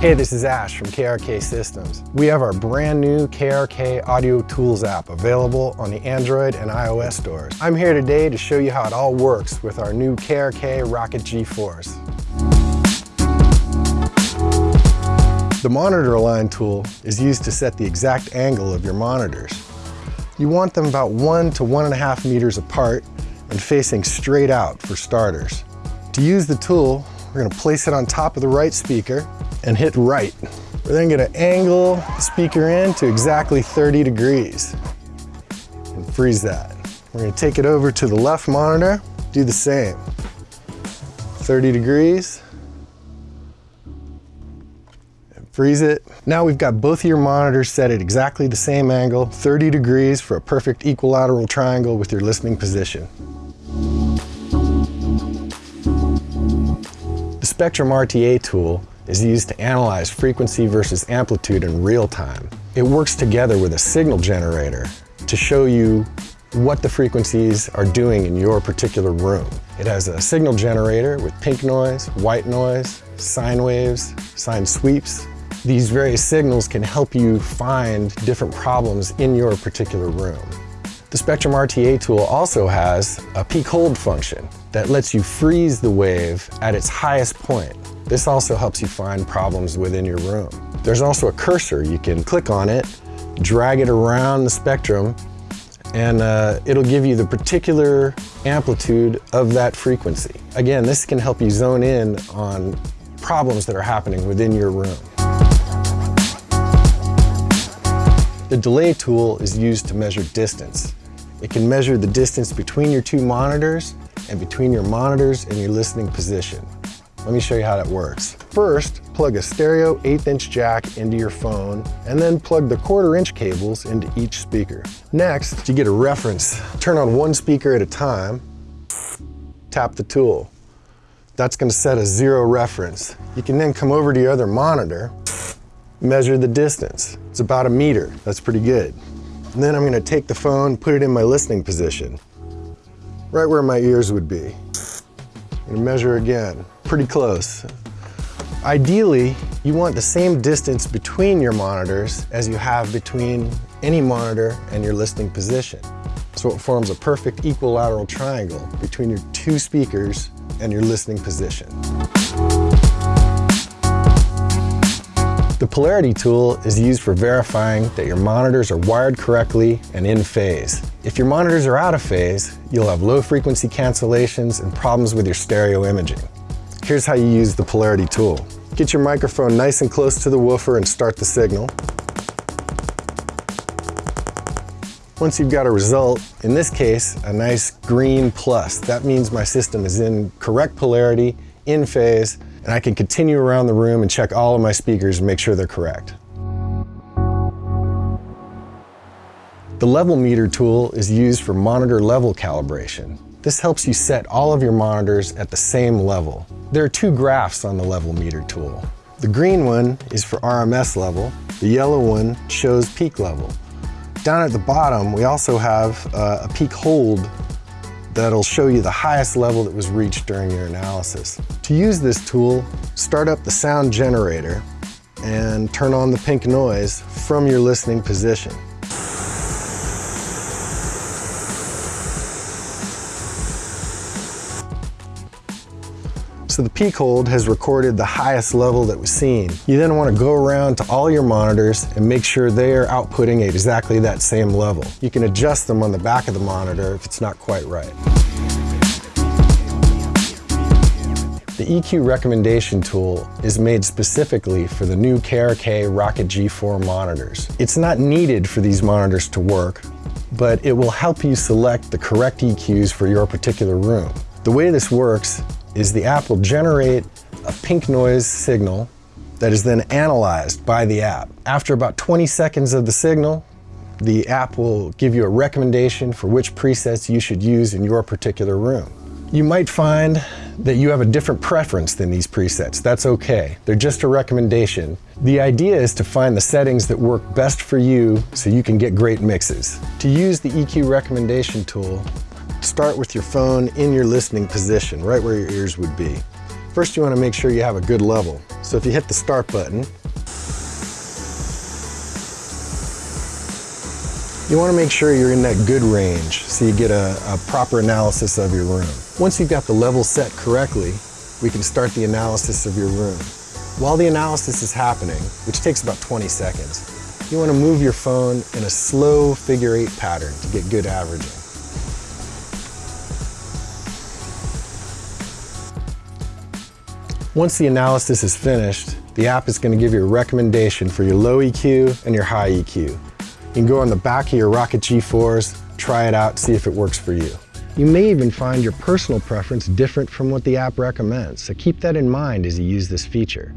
Hey, this is Ash from KRK Systems. We have our brand new KRK Audio Tools app available on the Android and iOS stores. I'm here today to show you how it all works with our new KRK Rokit G4. The monitor align tool is used to set the exact angle of your monitors. You want them about one to one and a half meters apart and facing straight out for starters. To use the tool, we're gonna place it on top of the right speaker and hit right. We're then gonna angle the speaker in to exactly 30 degrees and freeze that. We're gonna take it over to the left monitor, do the same. 30 degrees, and freeze it. Now we've got both of your monitors set at exactly the same angle, 30 degrees for a perfect equilateral triangle with your listening position. Spectrum RTA tool is used to analyze frequency versus amplitude in real time. It works together with a signal generator to show you what the frequencies are doing in your particular room. It has a signal generator with pink noise, white noise, sine waves, sine sweeps. These various signals can help you find different problems in your particular room. The Spectrum RTA tool also has a peak hold function that lets you freeze the wave at its highest point. This also helps you find problems within your room. There's also a cursor. You can click on it, drag it around the spectrum, and uh, it'll give you the particular amplitude of that frequency. Again, this can help you zone in on problems that are happening within your room. The delay tool is used to measure distance. It can measure the distance between your two monitors and between your monitors and your listening position. Let me show you how that works. First, plug a stereo eighth inch jack into your phone and then plug the quarter inch cables into each speaker. Next, to get a reference, turn on one speaker at a time, tap the tool. That's gonna set a zero reference. You can then come over to your other monitor, measure the distance. It's about a meter, that's pretty good. And then I'm gonna take the phone, put it in my listening position, right where my ears would be. Gonna measure again, pretty close. Ideally, you want the same distance between your monitors as you have between any monitor and your listening position. So it forms a perfect equilateral triangle between your two speakers and your listening position. Polarity tool is used for verifying that your monitors are wired correctly and in phase. If your monitors are out of phase, you'll have low frequency cancellations and problems with your stereo imaging. Here's how you use the polarity tool. Get your microphone nice and close to the woofer and start the signal. Once you've got a result, in this case, a nice green plus, that means my system is in correct polarity, in phase, and I can continue around the room and check all of my speakers and make sure they're correct. The level meter tool is used for monitor level calibration. This helps you set all of your monitors at the same level. There are two graphs on the level meter tool. The green one is for RMS level, the yellow one shows peak level. Down at the bottom, we also have uh, a peak hold that'll show you the highest level that was reached during your analysis. To use this tool, start up the sound generator and turn on the pink noise from your listening position. So the peak hold has recorded the highest level that was seen. You then want to go around to all your monitors and make sure they are outputting at exactly that same level. You can adjust them on the back of the monitor if it's not quite right. The EQ recommendation tool is made specifically for the new KRK Rokit G4 monitors. It's not needed for these monitors to work, but it will help you select the correct EQs for your particular room. The way this works is the app will generate a pink noise signal that is then analyzed by the app. After about 20 seconds of the signal, the app will give you a recommendation for which presets you should use in your particular room. You might find that you have a different preference than these presets. That's okay. They're just a recommendation. The idea is to find the settings that work best for you so you can get great mixes. To use the EQ recommendation tool, start with your phone in your listening position, right where your ears would be. First, you want to make sure you have a good level. So if you hit the start button, You want to make sure you're in that good range so you get a, a, proper analysis of your room. Once you've got the level set correctly, we can start the analysis of your room. While the analysis is happening, which takes about 20 seconds, you want to move your phone in a slow figure eight pattern to get good averaging. Once the analysis is finished, the app is going to give you a recommendation for your low EQ and your high EQ. You can go on the back of your Rokit G4s, try it out, see if it works for you. You may even find your personal preference different from what the app recommends, so keep that in mind as you use this feature.